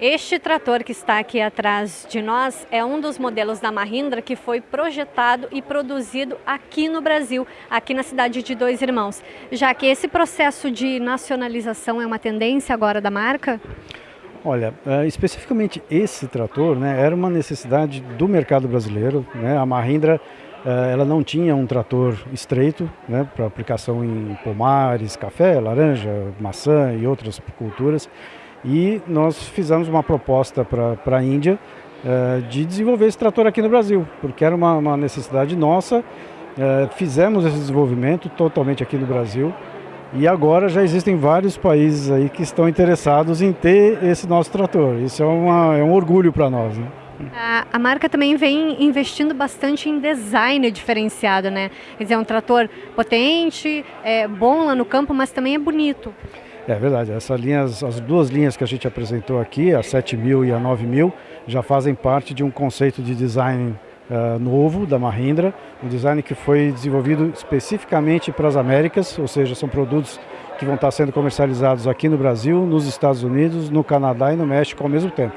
Este trator que está aqui atrás de nós é um dos modelos da Mahindra que foi projetado e produzido aqui no Brasil, aqui na cidade de Dois Irmãos. Já que esse processo de nacionalização é uma tendência agora da marca? Olha, uh, especificamente esse trator né, era uma necessidade do mercado brasileiro. Né? A Mahindra uh, ela não tinha um trator estreito né, para aplicação em pomares, café, laranja, maçã e outras culturas e nós fizemos uma proposta para a Índia uh, de desenvolver esse trator aqui no Brasil, porque era uma, uma necessidade nossa. Uh, fizemos esse desenvolvimento totalmente aqui no Brasil e agora já existem vários países aí que estão interessados em ter esse nosso trator. Isso é, uma, é um orgulho para nós. Né? A, marca também vem investindo bastante em design diferenciado, né? Quer dizer, é um trator potente, é bom lá no campo, mas também é bonito. É verdade, essas linhas, as duas linhas que a gente apresentou aqui, a 7000 e a 9000, já fazem parte de um conceito de design uh, novo da Mahindra, um design que foi desenvolvido especificamente para as Américas, ou seja, são produtos que vão estar sendo comercializados aqui no Brasil, nos Estados Unidos, no Canadá e no México ao mesmo tempo.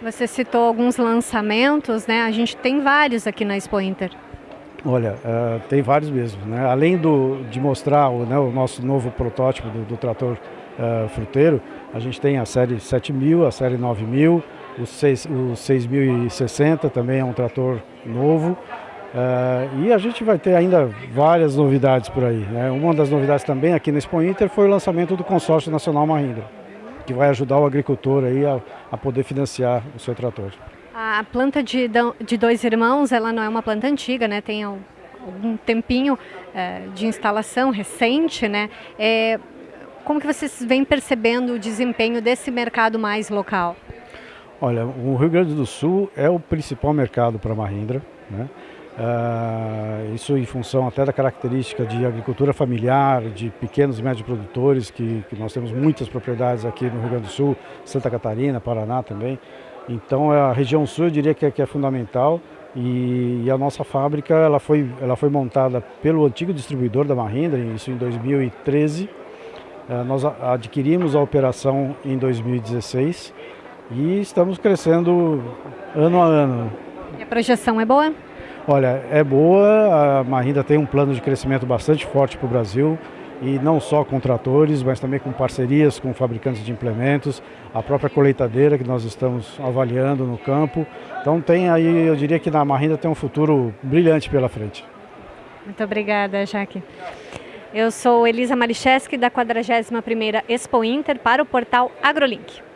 Você citou alguns lançamentos, né? A gente tem vários aqui na Expo Inter. Olha, uh, tem vários mesmo. Né? Além do, de mostrar o, né, o nosso novo protótipo do, do trator uh, fruteiro, a gente tem a série 7000, a série 9000, o, 6, o 6060 também é um trator novo. Uh, e a gente vai ter ainda várias novidades por aí. Né? Uma das novidades também aqui na Expo Inter foi o lançamento do consórcio nacional Mahindra, que vai ajudar o agricultor aí a, a poder financiar o seu trator. A planta de, de dois irmãos, ela não é uma planta antiga, né? Tem algum tempinho é, de instalação recente, né? É, como que vocês vêm percebendo o desempenho desse mercado mais local? Olha, o Rio Grande do Sul é o principal mercado para a Mahindra, né? Uh, isso em função até da característica de agricultura familiar, de pequenos e médios produtores, que, que, nós temos muitas propriedades aqui no Rio Grande do Sul, Santa Catarina, Paraná também. Então a região sul eu diria que é, que é fundamental e, e, a nossa fábrica ela foi, ela foi montada pelo antigo distribuidor da Mahindra, isso em 2013. Uh, nós adquirimos a operação em 2016 e estamos crescendo ano a ano. E a projeção é boa? Olha, é boa, a Mahindra tem um plano de crescimento bastante forte para o Brasil e não só com tratores, mas também com parcerias com fabricantes de implementos, a própria colheitadeira que nós estamos avaliando no campo. Então tem aí, eu diria que na Mahindra tem um futuro brilhante pela frente. Muito obrigada, Jaque. Eu sou Elisa Maricheski, da 41ª Expo Inter, para o portal AgroLink.